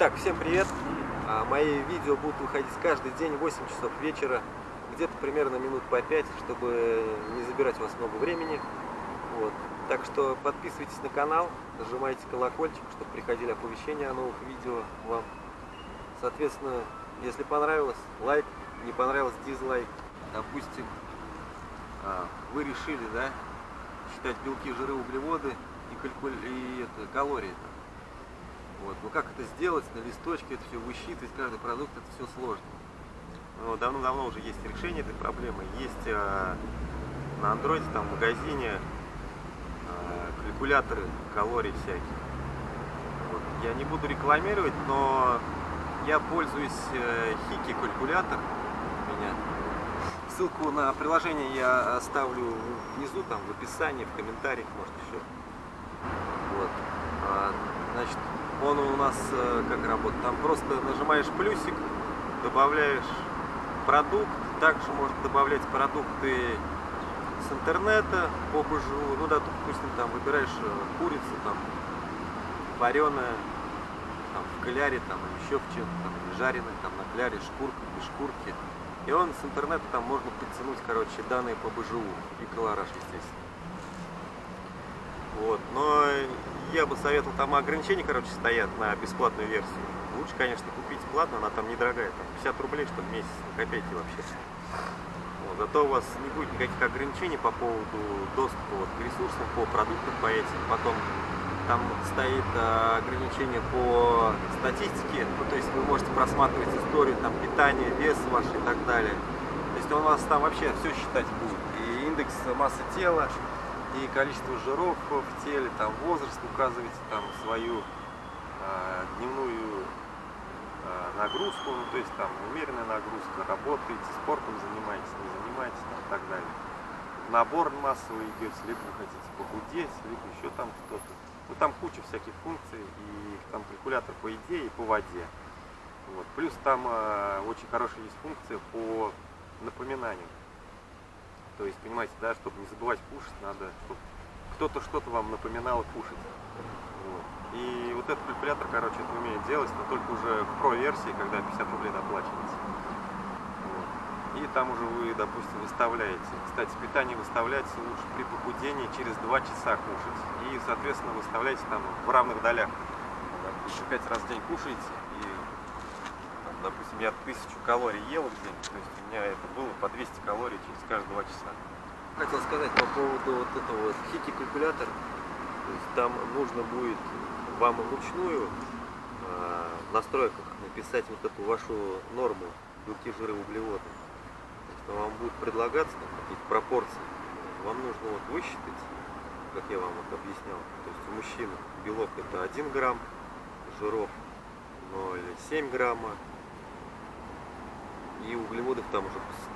Итак, всем привет! А, Мои видео будут выходить каждый день в 8 часов вечера, где-то примерно минут по 5, чтобы не забирать у вас много времени. Вот. Так что подписывайтесь на канал, нажимайте колокольчик, чтобы приходили оповещения о новых видео вам. Соответственно, если понравилось, лайк, не понравилось, дизлайк. Допустим, а, вы решили, да, считать белки, жиры, углеводы и, калькуль... и это, калории. Вот. Но как это сделать на листочке, это все высчитывать, каждый продукт, это все сложно. Но давно-давно уже есть решение этой проблемы. Есть э, на андроиде, там в магазине э, калькуляторы калорий всякие. Вот. Я не буду рекламировать, но я пользуюсь э, Хики калькулятор у меня. Ссылку на приложение я оставлю внизу, там в описании, в комментариях, может еще. Он у нас э, как работает? Там просто нажимаешь плюсик, добавляешь продукт, также можно добавлять продукты с интернета по БЖУ, ну да, допустим, там выбираешь э, курицу, там вареная, там в кляре, там еще в чем-то, там, жареная, там на кляре, шкурка, без шкурки. И он с интернета там можно подтянуть, короче, данные по БЖУ и колораж, естественно. Вот, но я бы советовал, там ограничения, короче, стоят на бесплатную версию. Лучше, конечно, купить платно, она там недорогая, там 50 рублей, что в месяц, копейки вообще. Вот, зато у вас не будет никаких ограничений по поводу доступа вот, к ресурсам, по продуктам, по этим. Потом там стоит а, ограничение по статистике, ну, то есть вы можете просматривать историю там, питания, вес ваш и так далее. То есть он у вас там вообще все считать будет. И индекс массы тела, и количество жиров в теле, там возраст, указываете там свою э, дневную э, нагрузку, ну, то есть там умеренная нагрузка, работаете, спортом занимаетесь, не занимаетесь, там, и так далее. Набор массовый идет, либо вы хотите похудеть, либо еще там что-то. Ну там куча всяких функций, и там калькулятор по идее и по воде. Вот. Плюс там э, очень хорошая есть функция по напоминанию. То есть, понимаете, да, чтобы не забывать кушать, надо, чтобы кто-то что-то вам напоминал кушать. Вот. И вот этот калькулятор, короче, это умеет делать, но только уже в про-версии, когда 50 рублей доплачиваете. Вот. И там уже вы, допустим, выставляете. Кстати, питание выставляется лучше при похудении через 2 часа кушать. И, соответственно, выставляете там в равных долях. Допустим, 5 раз в день кушаете, и, там, допустим, я 1000 калорий ел в день, то есть у меня это было по 200 калорий через каждые 2 часа. Хотел сказать по поводу вот этого вот хики калькулятор. То есть там нужно будет вам вручную э, в настройках написать вот эту вашу норму белки, жиры, углеводы. То есть вам будет предлагаться какие-то пропорции. Вам нужно вот высчитать, как я вам вот объяснял. То есть у мужчин белок это 1 грамм, жиров 0,7 грамма, и углеводов там уже по.